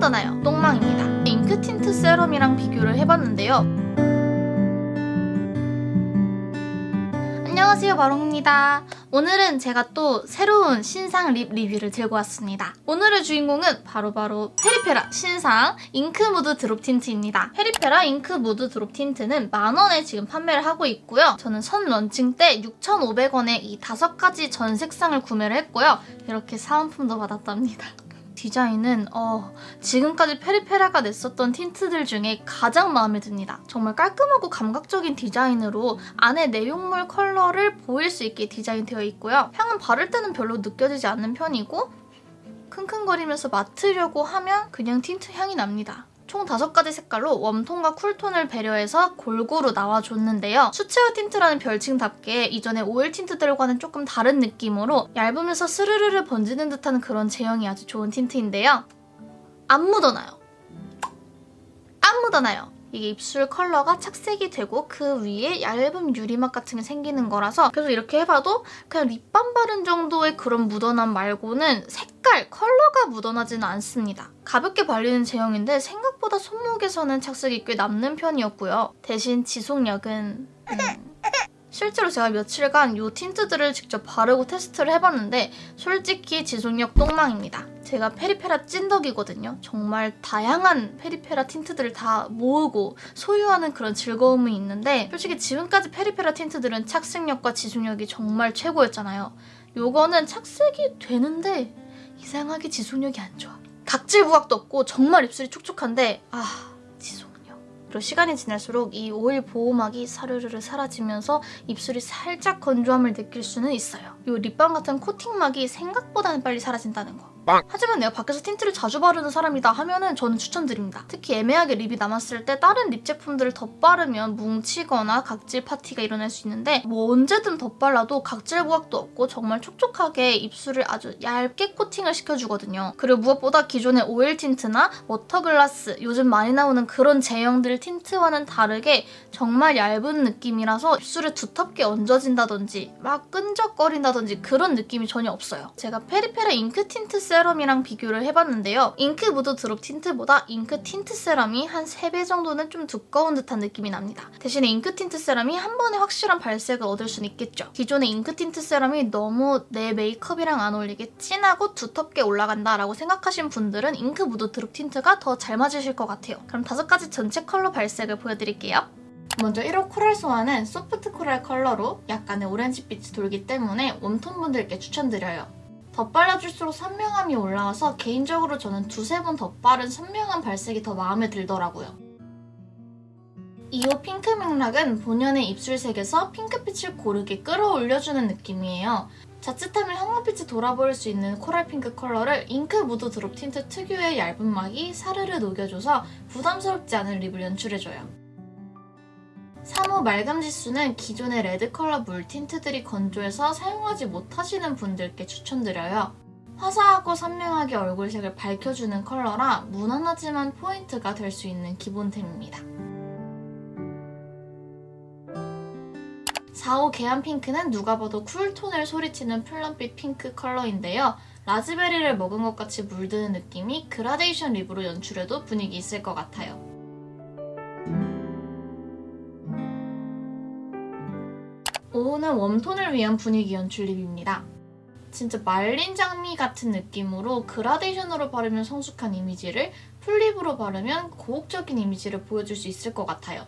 묻어나요. 똥망입니다. 잉크 틴트 세럼이랑 비교를 해봤는데요. 안녕하세요 마롱입니다. 오늘은 제가 또 새로운 신상 립 리뷰를 들고 왔습니다. 오늘의 주인공은 바로 바로 페리페라 신상 잉크 무드 드롭 틴트입니다. 페리페라 잉크 무드 드롭 틴트는 만원에 지금 판매를 하고 있고요. 저는 선 런칭 때 6,500원에 이 다섯 가지 전 색상을 구매를 했고요. 이렇게 사은품도 받았답니다 디자인은 어, 지금까지 페리페라가 냈었던 틴트들 중에 가장 마음에 듭니다. 정말 깔끔하고 감각적인 디자인으로 안에 내용물 컬러를 보일 수 있게 디자인되어 있고요. 향은 바를 때는 별로 느껴지지 않는 편이고 킁킁거리면서 맡으려고 하면 그냥 틴트 향이 납니다. 총 5가지 색깔로 웜톤과 쿨톤을 배려해서 골고루 나와줬는데요. 수채화 틴트라는 별칭답게 이전에 오일 틴트들과는 조금 다른 느낌으로 얇으면서 스르르르 번지는 듯한 그런 제형이 아주 좋은 틴트인데요. 안 묻어나요. 안 묻어나요. 이게 입술 컬러가 착색이 되고 그 위에 얇은 유리막 같은 게 생기는 거라서 그래서 이렇게 해봐도 그냥 립밤 바른 정도의 그런 묻어남 말고는 색깔, 컬러가 묻어나지는 않습니다. 가볍게 발리는 제형인데 생각보다 손목에서는 착색이 꽤 남는 편이었고요. 대신 지속력은... 음... 실제로 제가 며칠간 이 틴트들을 직접 바르고 테스트를 해봤는데 솔직히 지속력 똥망입니다. 제가 페리페라 찐덕이거든요. 정말 다양한 페리페라 틴트들을 다 모으고 소유하는 그런 즐거움이 있는데 솔직히 지금까지 페리페라 틴트들은 착색력과 지속력이 정말 최고였잖아요. 요거는 착색이 되는데 이상하게 지속력이 안 좋아. 각질 부각도 없고 정말 입술이 촉촉한데 아... 그리고 시간이 지날수록 이 오일 보호막이 사르르르 사라지면서 입술이 살짝 건조함을 느낄 수는 있어요. 이 립밤 같은 코팅막이 생각보다는 빨리 사라진다는 거. 빵! 하지만 내가 밖에서 틴트를 자주 바르는 사람이다 하면은 저는 추천드립니다. 특히 애매하게 립이 남았을 때 다른 립 제품들을 덧바르면 뭉치거나 각질 파티가 일어날 수 있는데 뭐 언제든 덧발라도 각질 부각도 없고 정말 촉촉하게 입술을 아주 얇게 코팅을 시켜주거든요. 그리고 무엇보다 기존의 오일 틴트나 워터글라스 요즘 많이 나오는 그런 제형들 틴트와는 다르게 정말 얇은 느낌이라서 입술에 두텁게 얹어진다든지 막 끈적거린다 든지 그런 느낌이 전혀 없어요. 제가 페리페라 잉크 틴트 세럼이랑 비교를 해봤는데요. 잉크 무드 드롭 틴트보다 잉크 틴트 세럼이 한 3배 정도는 좀 두꺼운 듯한 느낌이 납니다. 대신에 잉크 틴트 세럼이 한 번에 확실한 발색을 얻을 수는 있겠죠. 기존의 잉크 틴트 세럼이 너무 내 메이크업이랑 안 어울리게 진하고 두텁게 올라간다라고 생각하신 분들은 잉크 무드 드롭 틴트가 더 잘 맞으실 것 같아요. 그럼 다섯 가지 전체 컬러 발색을 보여드릴게요. 먼저 1호 코랄 소화는 소프트 코랄 컬러로 약간의 오렌지빛이 돌기 때문에 웜톤 분들께 추천드려요. 덧발라줄수록 선명함이 올라와서 개인적으로 저는 두세 번 덧바른 선명한 발색이 더 마음에 들더라고요. 2호 핑크 맥락은 본연의 입술색에서 핑크빛을 고르게 끌어올려주는 느낌이에요. 자칫하면 형광빛이 돌아보일 수 있는 코랄 핑크 컬러를 잉크 무드 드롭 틴트 특유의 얇은 막이 사르르 녹여줘서 부담스럽지 않은 립을 연출해줘요. 3호 말감지수는 기존의 레드 컬러 물 틴트들이 건조해서 사용하지 못하시는 분들께 추천드려요. 화사하고 선명하게 얼굴색을 밝혀주는 컬러라 무난하지만 포인트가 될 수 있는 기본템입니다. 4호 계안 핑크는 누가 봐도 쿨톤을 소리치는 플럼빛 핑크 컬러인데요. 라즈베리를 먹은 것 같이 물드는 느낌이 그라데이션 립으로 연출해도 분위기 있을 것 같아요. 5호는 웜톤을 위한 분위기 연출 립입니다. 진짜 말린 장미 같은 느낌으로 그라데이션으로 바르면 성숙한 이미지를 풀립으로 바르면 고혹적인 이미지를 보여줄 수 있을 것 같아요.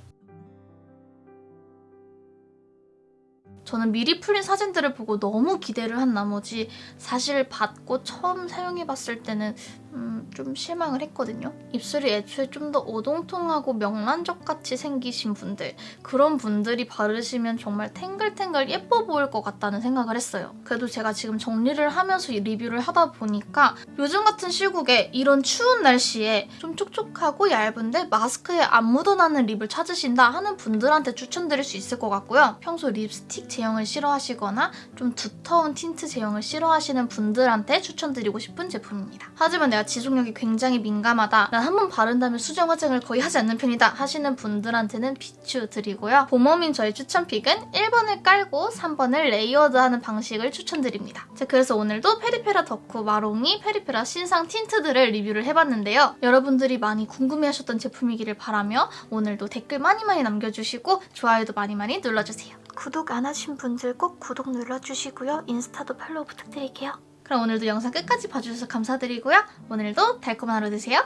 저는 미리 풀린 사진들을 보고 너무 기대를 한 나머지 사실 받고 처음 사용해봤을 때는 음, 좀 실망을 했거든요. 입술이 애초에 좀 더 오동통하고 명란젓같이 생기신 분들 그런 분들이 바르시면 정말 탱글탱글 예뻐 보일 것 같다는 생각을 했어요. 그래도 제가 지금 정리를 하면서 리뷰를 하다 보니까 요즘 같은 시국에 이런 추운 날씨에 좀 촉촉하고 얇은데 마스크에 안 묻어나는 립을 찾으신다 하는 분들한테 추천드릴 수 있을 것 같고요. 평소 립스틱 제형을 싫어하시거나 좀 두터운 틴트 제형을 싫어하시는 분들한테 추천드리고 싶은 제품입니다. 하지만 내가 지속력이 굉장히 민감하다. 난 한 번 바른 다음에 수정 화장을 거의 하지 않는 편이다 하시는 분들한테는 비추드리고요. 봄웜인 저의 추천픽은 1번을 깔고 3번을 레이어드하는 방식을 추천드립니다. 자, 그래서 오늘도 페리페라 덕후 마롱이 페리페라 신상 틴트들을 리뷰를 해봤는데요. 여러분들이 많이 궁금해하셨던 제품이기를 바라며 오늘도 댓글 많이 많이 남겨주시고 좋아요도 많이 많이 눌러주세요. 구독 안 하신 분들 꼭 구독 눌러주시고요. 인스타도 팔로우 부탁드릴게요. 그럼 오늘도 영상 끝까지 봐주셔서 감사드리고요. 오늘도 달콤한 하루 되세요.